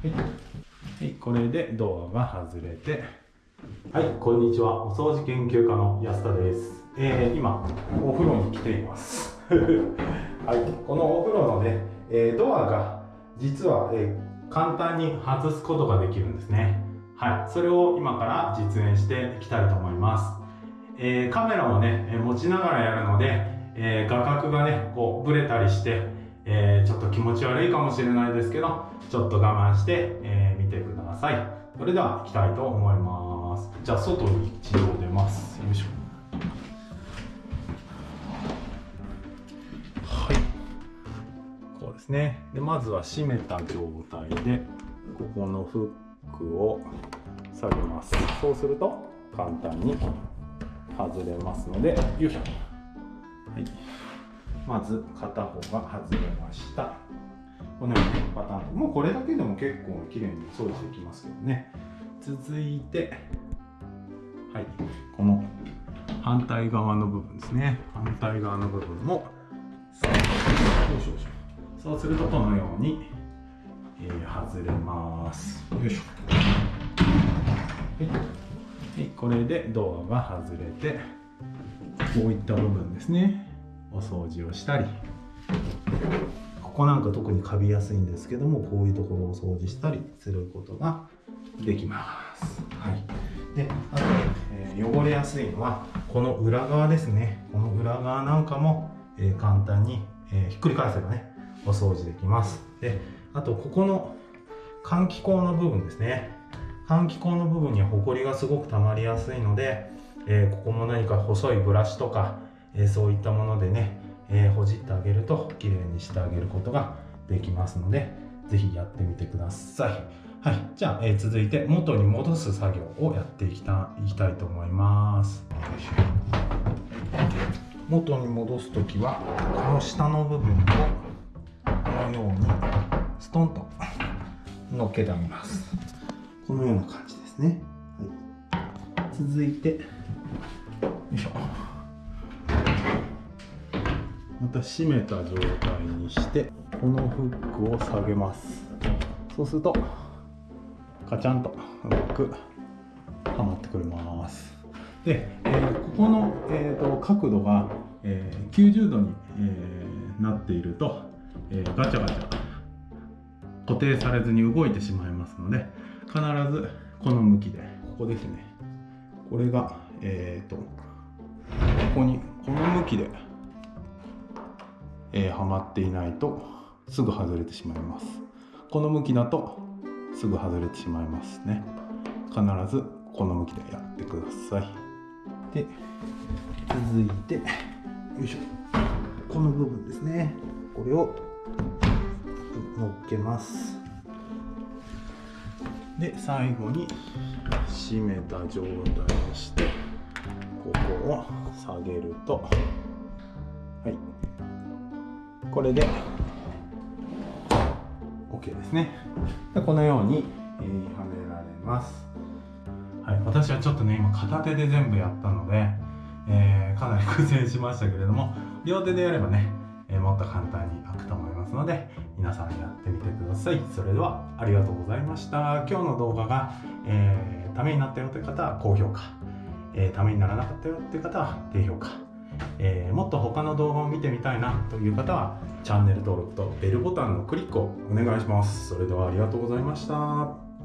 はい、これでドアが外れて。はいこんにちは。お掃除研究家の安田です、えー今お風呂に来ています。はいこのお風呂のね、えードアが実は、えー簡単に外すことができるんですね。はい。それを今から実演していきたいと思います。えーカメラをね、えー持ちながらやるので、えー画角がね、こう、ブレたりして、えーちょっと気持ち悪いかもしれないですけど、ちょっと我慢して、えー見てください。それでは、行きたいと思います。じゃあ、外に一度出ます。よいしょ。はい。こうですね。で、まずは閉めた状態で、ここのフックを下げます。そうすると、簡単に外れますのでよいしょはいまず片方が外れましたこのようにパターンもうこれだけでも結構綺麗に掃除できますけどね。続いてはいこの反対側の部分ですね。反対側の部分もよいしょよいしょ。そうするとこのように、えー外れます。よいしょ。はい、これでドアが外れてこういった部分ですね。お掃除をしたり。ここなんか特にカビやすいんですけどもこういうところを掃除したりすることができます、はい、であと、えー汚れやすいのはこの裏側ですね。この裏側なんかも、えー簡単に、えーひっくり返せばねお掃除できます。であとここの換気口の部分ですね。換気口の部分にはホコリがすごく溜まりやすいので、えここも何か細いブラシとか、えそういったものでね、えーほじってあげると綺麗にしてあげることができますのでぜひやってみてください。はい。じゃあ、えー続いて元に戻す作業をやっていきたいきたいと思います。元に戻す時はこの下の部分をこのようにストンと乗っけてあげます。このような感じですね。はい、続いて、よいしょ。また閉めた状態にして、このフックを下げます。そうすると、カチャンとうまくはまってくれます。で、えーここの、えーと角度が、えー90度に、えーなっていると、えガチャガチャ固定されずに動いてしまいますので必ずこの向きでここですねこれがえっ、とここにこの向きで、えーはまっていないとすぐ外れてしまいます。この向きだとすぐ外れてしまいますね。必ずこの向きでやってください。で続いてよいしょ。この部分ですね。これを乗っけます。で最後に締めた状態にしてここを下げると。はい。これで。OK ですね。でこのように、えーはめられます。はい私はちょっとね今片手で全部やったので、えーかなり苦戦しましたけれども両手でやればね、えーもっと簡単に開くと思いますので皆さんやってみてください。それではありがとうございました。今日の動画が、えーためになったよという方は高評価、えーためにならなかったよという方は低評価。えーもっと他の動画を見てみたいなという方はチャンネル登録とベルボタンのクリックをお願いします。それではありがとうございました。